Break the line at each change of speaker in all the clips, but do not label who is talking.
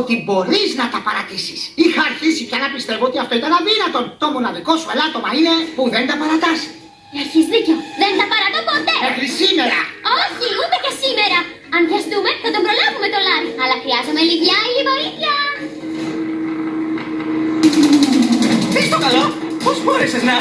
ότι μπορείς να τα παρατήσεις. Είχα αρχίσει πια να πιστεύω ότι αυτό ήταν αδύνατο. Το μοναδικό σου ελάττωμα είναι που δεν τα παρατάς.
Έχεις δίκιο. Δεν τα παρατώ ποτέ.
Μέχρι σήμερα.
Όχι, ούτε και σήμερα. Αν βιαστούμε, θα τον προλάβουμε το Λάρι. Αλλά χρειάζομαι λίγη άλλη βοήθεια.
Τι στο καλό, πώς μπόρεσες να...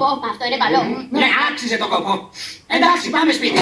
Πω, πω, αυτό είναι καλό.
Ναι, άξιζε το κόπο. Εντάξει, πάμε σπίτι.